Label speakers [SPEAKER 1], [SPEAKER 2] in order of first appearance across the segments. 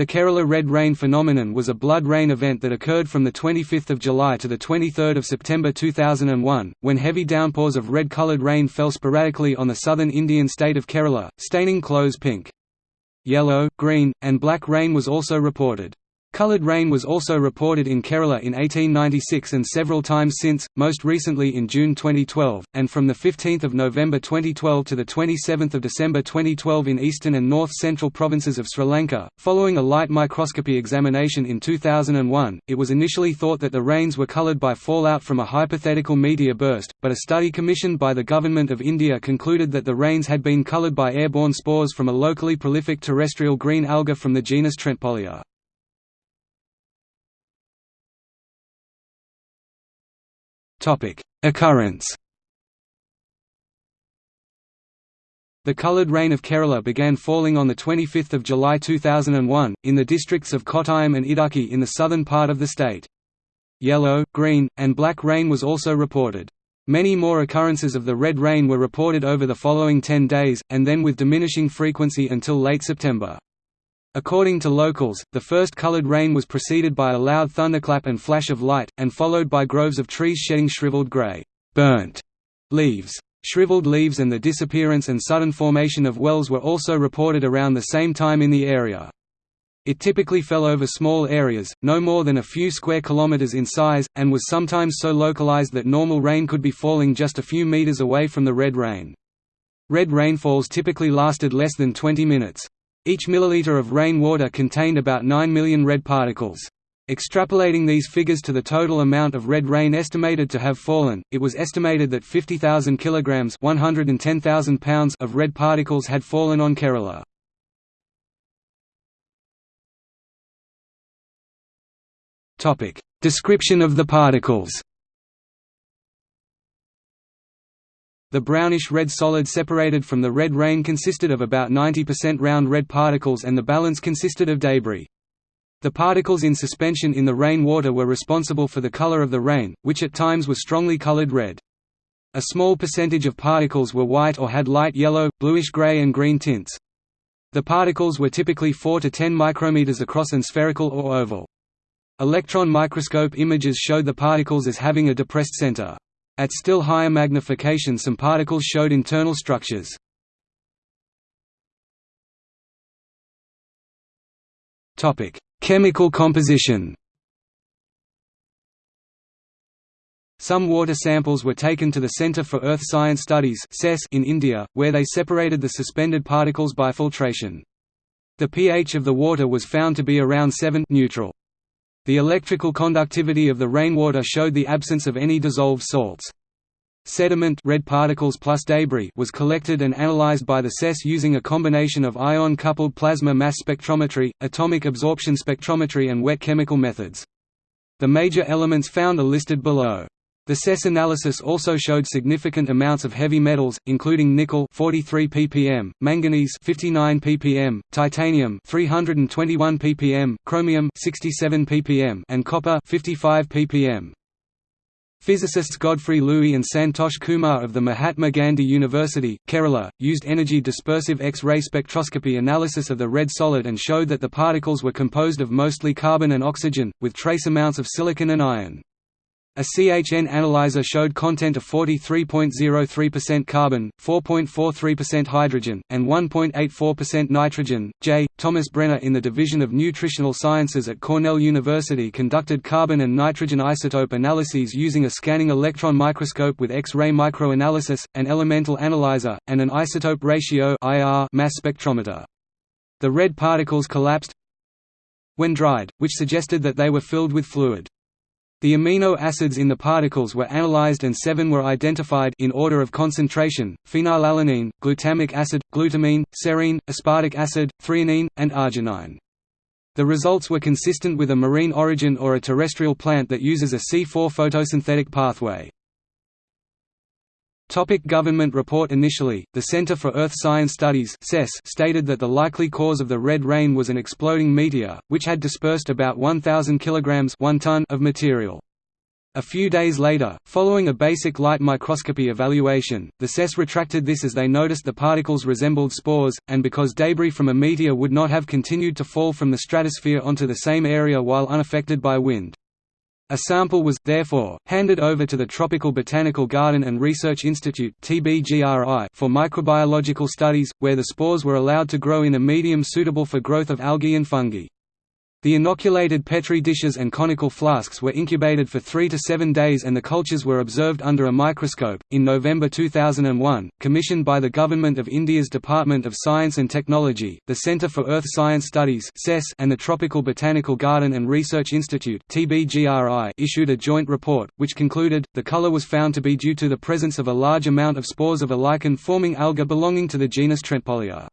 [SPEAKER 1] The Kerala Red Rain phenomenon was a blood rain event that occurred from 25 July to 23 September 2001, when heavy downpours of red-coloured rain fell sporadically on the southern Indian state of Kerala, staining clothes pink. Yellow, green, and black rain was also reported. Coloured rain was also reported in Kerala in 1896 and several times since, most recently in June 2012, and from 15 November 2012 to 27 December 2012 in eastern and north-central provinces of Sri Lanka. Following a light microscopy examination in 2001, it was initially thought that the rains were coloured by fallout from a hypothetical meteor burst, but a study commissioned by the Government of India concluded that the rains had been coloured by airborne spores from a locally prolific terrestrial green alga from the genus Trentepohlia. Topic: Occurrence. The coloured rain of Kerala began falling on 25 July 2001, in the districts of Kottayam and Idukki in the southern part of the state. Yellow, green, and black rain was also reported. Many more occurrences of the red rain were reported over the following 10 days, and then with diminishing frequency until late September. According to locals, the first colored rain was preceded by a loud thunderclap and flash of light, and followed by groves of trees shedding shriveled gray burnt leaves. Shriveled leaves and the disappearance and sudden formation of wells were also reported around the same time in the area. It typically fell over small areas, no more than a few square kilometers in size, and was sometimes so localized that normal rain could be falling just a few meters away from the red rain. Red rainfalls typically lasted less than 20 minutes. Each milliliter of rainwater contained about 9 million red particles. Extrapolating these figures to the total amount of red rain estimated to have fallen, it was estimated that 50,000 kilograms (110,000 pounds) of red particles had fallen on Kerala. Topic: Description of the particles. The brownish-red solid separated from the red rain consisted of about 90% round red particles and the balance consisted of debris. The particles in suspension in the rain water were responsible for the color of the rain, which at times was strongly colored red. A small percentage of particles were white or had light yellow, bluish-gray and green tints. The particles were typically 4 to 10 micrometers across and spherical or oval. Electron microscope images showed the particles as having a depressed center. At still higher magnification some particles showed internal structures. Chemical composition Some water samples were taken to the Centre for Earth Science Studies in India, where they separated the suspended particles by filtration. The pH of the water was found to be around 7 neutral. The electrical conductivity of the rainwater showed the absence of any dissolved salts. Sediment red particles plus debris was collected and analyzed by the CESS using a combination of ion-coupled plasma mass spectrometry, atomic absorption spectrometry and wet chemical methods. The major elements found are listed below. The CESS analysis also showed significant amounts of heavy metals, including nickel 43 ppm, manganese 59 ppm, titanium 321 ppm, chromium 67 ppm, and copper 55 ppm. Physicists Godfrey Louis and Santosh Kumar of the Mahatma Gandhi University, Kerala, used energy dispersive X-ray spectroscopy analysis of the red solid and showed that the particles were composed of mostly carbon and oxygen, with trace amounts of silicon and iron. A CHN analyzer showed content of 43.03% carbon, 4.43% hydrogen, and 1.84% nitrogen. J. Thomas Brenna in the Division of Nutritional Sciences at Cornell University conducted carbon and nitrogen isotope analyses using a scanning electron microscope with X-ray microanalysis, an elemental analyzer, and an isotope ratio mass spectrometer. The red particles collapsed when dried, which suggested that they were filled with fluid. The amino acids in the particles were analyzed and seven were identified in order of concentration, phenylalanine, glutamic acid, glutamine, serine, aspartic acid, threonine, and arginine. The results were consistent with a marine origin or a terrestrial plant that uses a C4 photosynthetic pathway. Topic government report Initially, the Center for Earth Science Studies stated that the likely cause of the red rain was an exploding meteor, which had dispersed about 1,000 kilograms 1 ton of material. A few days later, following a basic light microscopy evaluation, the CESS retracted this as they noticed the particles resembled spores, and because debris from a meteor would not have continued to fall from the stratosphere onto the same area while unaffected by wind. A sample was, therefore, handed over to the Tropical Botanical Garden and Research Institute for microbiological studies, where the spores were allowed to grow in a medium suitable for growth of algae and fungi. The inoculated Petri dishes and conical flasks were incubated for 3 to 7 days and the cultures were observed under a microscope. In November 2001, commissioned by the Government of India's Department of Science and Technology, the Centre for Earth Science Studies and the Tropical Botanical Garden and Research Institute issued a joint report, which concluded, the colour was found to be due to the presence of a large amount of spores of a lichen-forming alga belonging to the genus Trentepohlia.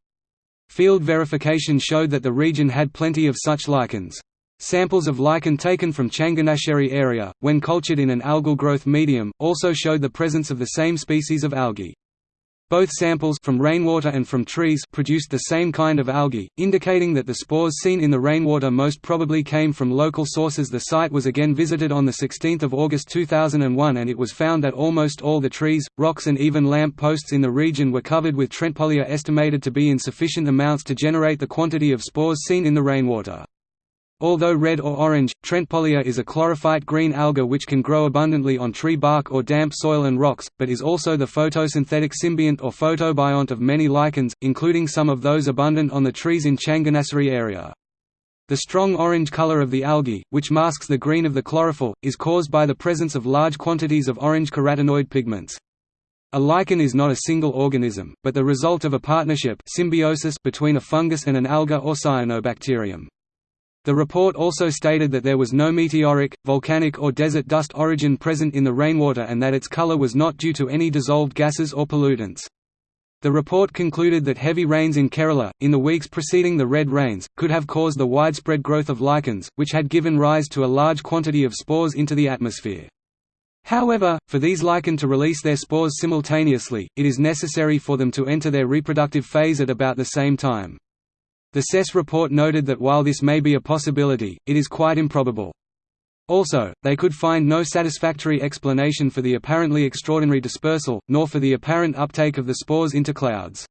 [SPEAKER 1] Field verification showed that the region had plenty of such lichens. Samples of lichen taken from Changanassery area, when cultured in an algal growth medium, also showed the presence of the same species of algae. Both samples from rainwater and from trees produced the same kind of algae, indicating that the spores seen in the rainwater most probably came from local sources. The site was again visited on 16 August 2001 and it was found that almost all the trees, rocks and even lamp posts in the region were covered with Trentepohlia estimated to be in sufficient amounts to generate the quantity of spores seen in the rainwater. Although red or orange, Trentepohlia is a chlorophyte green alga which can grow abundantly on tree bark or damp soil and rocks, but is also the photosynthetic symbiont or photobiont of many lichens, including some of those abundant on the trees in Changanassery area. The strong orange color of the algae, which masks the green of the chlorophyll, is caused by the presence of large quantities of orange carotenoid pigments. A lichen is not a single organism, but the result of a partnership symbiosis between a fungus and an alga or cyanobacterium. The report also stated that there was no meteoric, volcanic or desert dust origin present in the rainwater and that its color was not due to any dissolved gases or pollutants. The report concluded that heavy rains in Kerala, in the weeks preceding the red rains, could have caused the widespread growth of lichens, which had given rise to a large quantity of spores into the atmosphere. However, for these lichen to release their spores simultaneously, it is necessary for them to enter their reproductive phase at about the same time. The CESS report noted that while this may be a possibility, it is quite improbable. Also, they could find no satisfactory explanation for the apparently extraordinary dispersal, nor for the apparent uptake of the spores into clouds.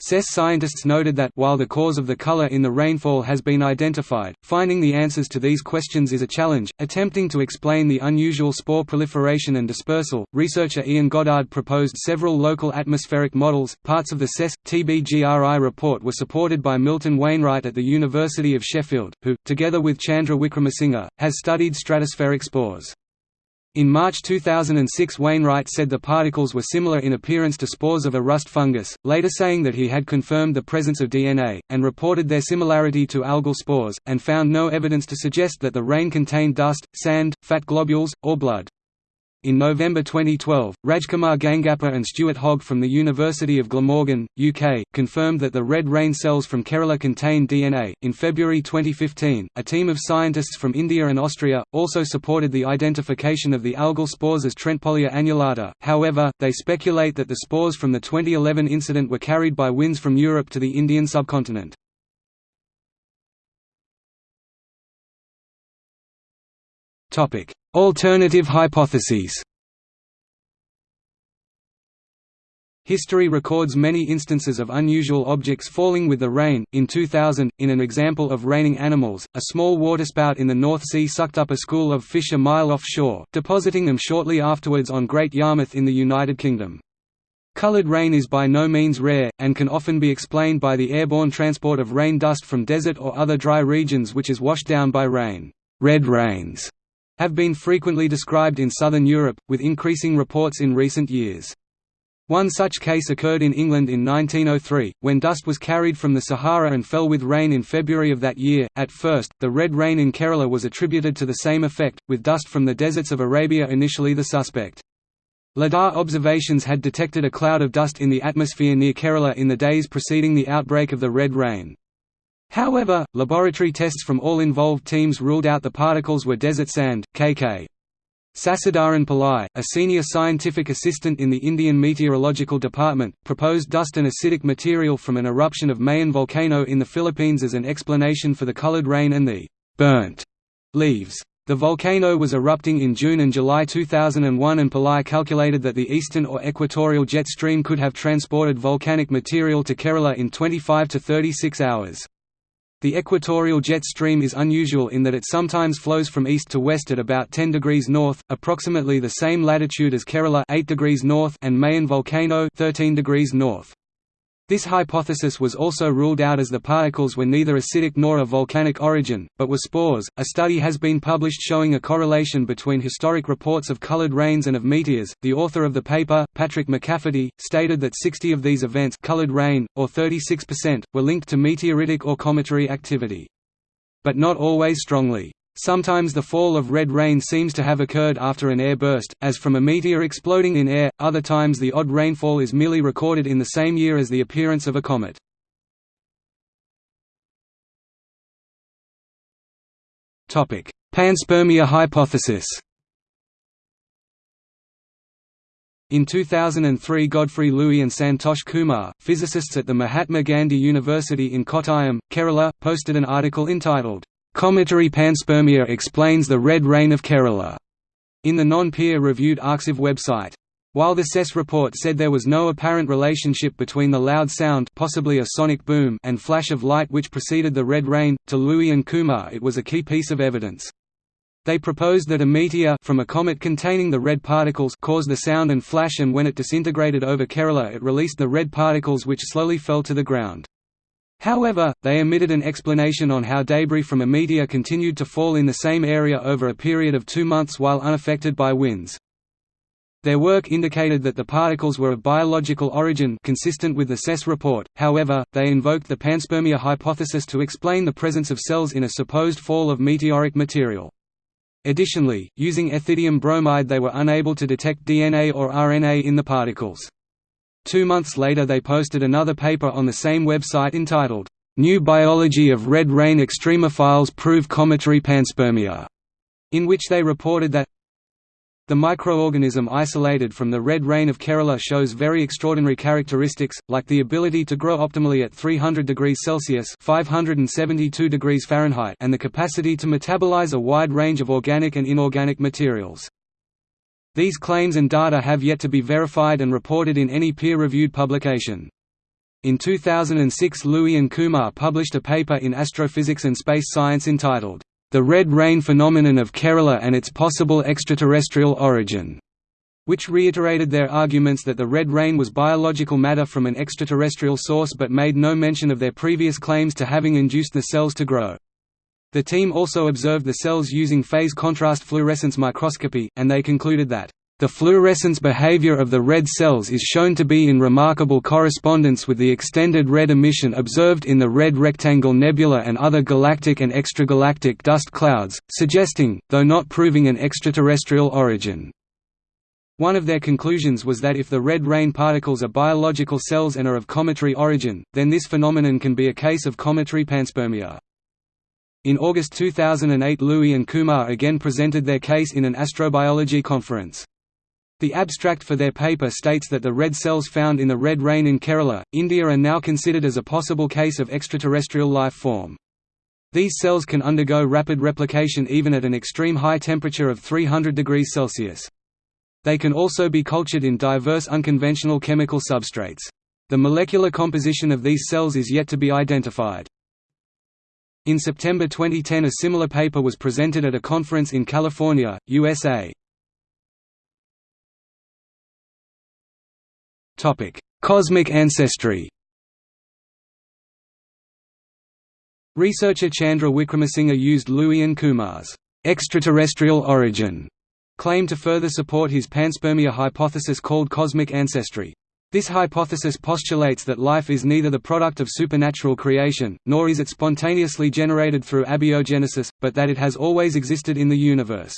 [SPEAKER 1] CESS scientists noted that while the cause of the color in the rainfall has been identified, finding the answers to these questions is a challenge. Attempting to explain the unusual spore proliferation and dispersal, researcher Ian Goddard proposed several local atmospheric models. Parts of the CESS TBGRI report were supported by Milton Wainwright at the University of Sheffield, who, together with Chandra Wickramasinghe, has studied stratospheric spores. In March 2006 Wainwright said the particles were similar in appearance to spores of a rust fungus, later saying that he had confirmed the presence of DNA, and reported their similarity to algal spores, and found no evidence to suggest that the rain contained dust, sand, fat globules, or blood. In November 2012, Rajkumar Gangappa and Stuart Hogg from the University of Glamorgan, UK, confirmed that the red rain cells from Kerala contain DNA. In February 2015, a team of scientists from India and Austria also supported the identification of the algal spores as Trentepohlia annulata. However, they speculate that the spores from the 2011 incident were carried by winds from Europe to the Indian subcontinent. Topic: Alternative hypotheses History records many instances of unusual objects falling with the rain. In 2000, in an example of raining animals, a small waterspout in the North Sea sucked up a school of fish a mile offshore, depositing them shortly afterwards on Great Yarmouth in the United Kingdom. Coloured rain is by no means rare, and can often be explained by the airborne transport of rain dust from desert or other dry regions which is washed down by rain. Red rains have been frequently described in southern Europe, with increasing reports in recent years. One such case occurred in England in 1903, when dust was carried from the Sahara and fell with rain in February of that year. At first, the red rain in Kerala was attributed to the same effect, with dust from the deserts of Arabia initially the suspect. LIDAR observations had detected a cloud of dust in the atmosphere near Kerala in the days preceding the outbreak of the red rain. However, laboratory tests from all involved teams ruled out the particles were desert sand. K.K. Sasidharan Pillai, a senior scientific assistant in the Indian Meteorological Department, proposed dust and acidic material from an eruption of Mayon volcano in the Philippines as an explanation for the colored rain and the burnt leaves. The volcano was erupting in June and July 2001 and Pillai calculated that the eastern or equatorial jet stream could have transported volcanic material to Kerala in 25 to 36 hours. The equatorial jet stream is unusual in that it sometimes flows from east to west at about 10 degrees north, approximately the same latitude as Kerala 8 degrees north and Mayon volcano 13 degrees north. This hypothesis was also ruled out as the particles were neither acidic nor of volcanic origin, but were spores. A study has been published showing a correlation between historic reports of colored rains and of meteors. The author of the paper, Patrick McCafferty, stated that 60 of these events, colored rain, or 36%, were linked to meteoritic or cometary activity. But not always strongly. Sometimes the fall of red rain seems to have occurred after an air burst, as from a meteor exploding in air, other times the odd rainfall is merely recorded in the same year as the appearance of a comet. Panspermia hypothesis In 2003 Godfrey Louis and Santosh Kumar, physicists at the Mahatma Gandhi University in Kottayam, Kerala, posted an article entitled, Cometary panspermia explains the red rain of Kerala, in the non-peer-reviewed Arxiv website. While the CESS report said there was no apparent relationship between the loud sound possibly a sonic boom and flash of light which preceded the red rain, to Louis and Kumar it was a key piece of evidence. They proposed that a meteor from a comet containing the red particles caused the sound and flash and when it disintegrated over Kerala it released the red particles which slowly fell to the ground. However, they omitted an explanation on how debris from a meteor continued to fall in the same area over a period of two months while unaffected by winds. Their work indicated that the particles were of biological origin consistent with the CESS report, however, they invoked the panspermia hypothesis to explain the presence of cells in a supposed fall of meteoric material. Additionally, using ethidium bromide they were unable to detect DNA or RNA in the particles. Two months later they posted another paper on the same website entitled, "'New Biology of Red Rain Extremophiles Prove Cometary Panspermia", in which they reported that the microorganism isolated from the red rain of Kerala shows very extraordinary characteristics, like the ability to grow optimally at 300 degrees Celsius 572 degrees Fahrenheit and the capacity to metabolize a wide range of organic and inorganic materials. These claims and data have yet to be verified and reported in any peer-reviewed publication. In 2006 Louis and Kumar published a paper in Astrophysics and Space Science entitled, "'The Red Rain Phenomenon of Kerala and Its Possible Extraterrestrial Origin' which reiterated their arguments that the red rain was biological matter from an extraterrestrial source but made no mention of their previous claims to having induced the cells to grow. The team also observed the cells using phase contrast fluorescence microscopy, and they concluded that the fluorescence behavior of the red cells is shown to be in remarkable correspondence with the extended red emission observed in the Red Rectangle Nebula and other galactic and extragalactic dust clouds, suggesting, though not proving an extraterrestrial origin. One of their conclusions was that if the red rain particles are biological cells and are of cometary origin, then this phenomenon can be a case of cometary panspermia. In August 2008 Louis and Kumar again presented their case in an astrobiology conference. The abstract for their paper states that the red cells found in the red rain in Kerala, India are now considered as a possible case of extraterrestrial life form. These cells can undergo rapid replication even at an extreme high temperature of 300 degrees Celsius. They can also be cultured in diverse unconventional chemical substrates. The molecular composition of these cells is yet to be identified. In September 2010 a similar paper was presented at a conference in California, USA. Cosmic ancestry Researcher Chandra Wickramasinghe used Louis and Kumar's extraterrestrial origin claim to further support his panspermia hypothesis called cosmic ancestry. This hypothesis postulates that life is neither the product of supernatural creation, nor is it spontaneously generated through abiogenesis, but that it has always existed in the universe.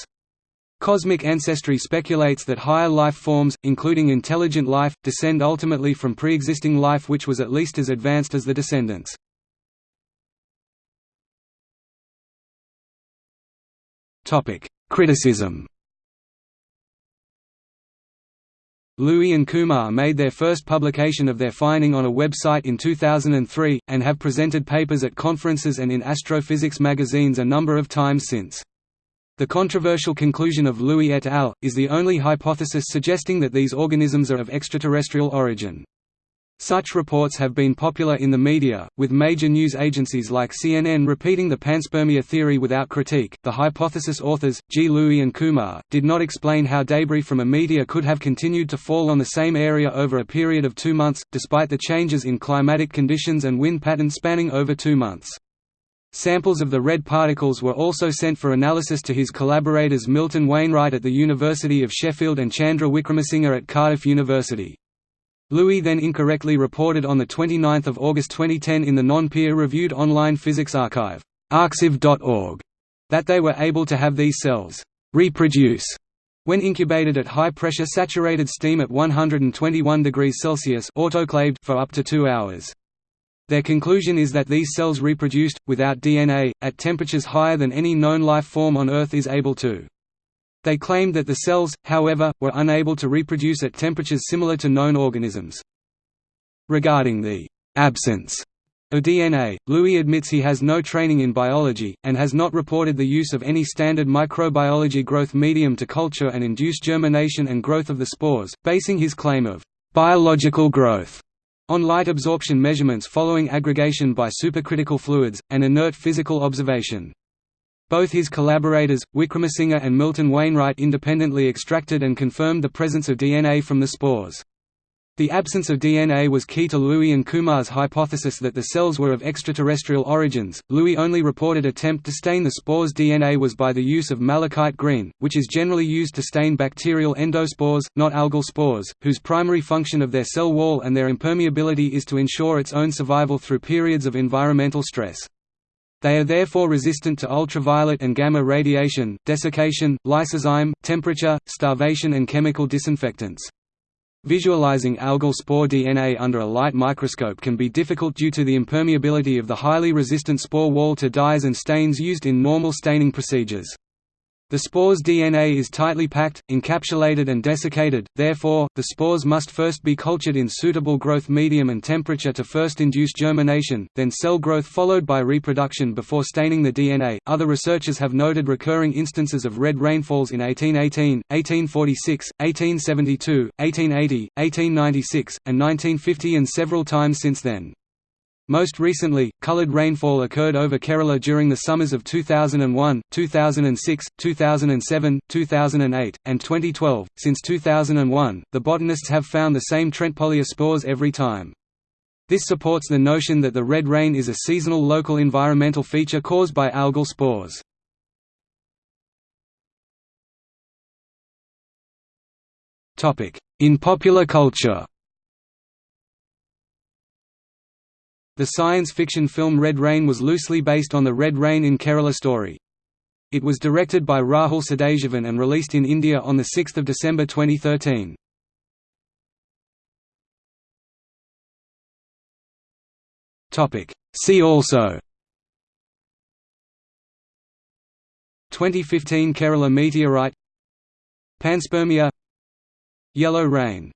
[SPEAKER 1] Cosmic ancestry speculates that higher life forms, including intelligent life, descend ultimately from pre-existing life which was at least as advanced as the descendants. Criticism Louis and Kumar made their first publication of their finding on a website in 2003, and have presented papers at conferences and in astrophysics magazines a number of times since. The controversial conclusion of Louis et al. is the only hypothesis suggesting that these organisms are of extraterrestrial origin. Such reports have been popular in the media, with major news agencies like CNN repeating the panspermia theory without critique. The hypothesis authors, G. Louis and Kumar, did not explain how debris from a meteor could have continued to fall on the same area over a period of two months, despite the changes in climatic conditions and wind patterns spanning over two months. Samples of the red particles were also sent for analysis to his collaborators Milton Wainwright at the University of Sheffield and Chandra Wickramasinghe at Cardiff University. Louis then incorrectly reported on 29 August 2010 in the non-peer-reviewed online physics archive arXiv.org that they were able to have these cells reproduce when incubated at high-pressure saturated steam at 121 degrees Celsius autoclaved for up to two hours. Their conclusion is that these cells reproduced, without DNA, at temperatures higher than any known life form on Earth is able to. They claimed that the cells, however, were unable to reproduce at temperatures similar to known organisms. Regarding the «absence» of DNA, Louis admits he has no training in biology, and has not reported the use of any standard microbiology growth medium to culture and induce germination and growth of the spores, basing his claim of «biological growth» on light absorption measurements following aggregation by supercritical fluids, and inert physical observation. Both his collaborators, Wickramasinghe and Milton Wainwright independently extracted and confirmed the presence of DNA from the spores. The absence of DNA was key to Louis and Kumar's hypothesis that the cells were of extraterrestrial origins. Louis' only reported attempt to stain the spore's DNA was by the use of malachite green, which is generally used to stain bacterial endospores, not algal spores, whose primary function of their cell wall and their impermeability is to ensure its own survival through periods of environmental stress. They are therefore resistant to ultraviolet and gamma radiation, desiccation, lysozyme, temperature, starvation and chemical disinfectants. Visualizing algal spore DNA under a light microscope can be difficult due to the impermeability of the highly resistant spore wall to dyes and stains used in normal staining procedures. The spore's DNA is tightly packed, encapsulated and desiccated, therefore, the spores must first be cultured in suitable growth medium and temperature to first induce germination, then cell growth followed by reproduction before staining the DNA. Other researchers have noted recurring instances of red rainfalls in 1818, 1846, 1872, 1880, 1896, and 1950 and several times since then. Most recently, colored rainfall occurred over Kerala during the summers of 2001, 2006, 2007, 2008, and 2012. Since 2001, the botanists have found the same Trentepohlia spores every time. This supports the notion that the red rain is a seasonal local environmental feature caused by algal spores. In popular culture The science fiction film Red Rain was loosely based on the Red Rain in Kerala story. It was directed by Rahul Sadasivan and released in India on 6 December 2013. See also. 2015 Kerala meteorite. Panspermia. Yellow rain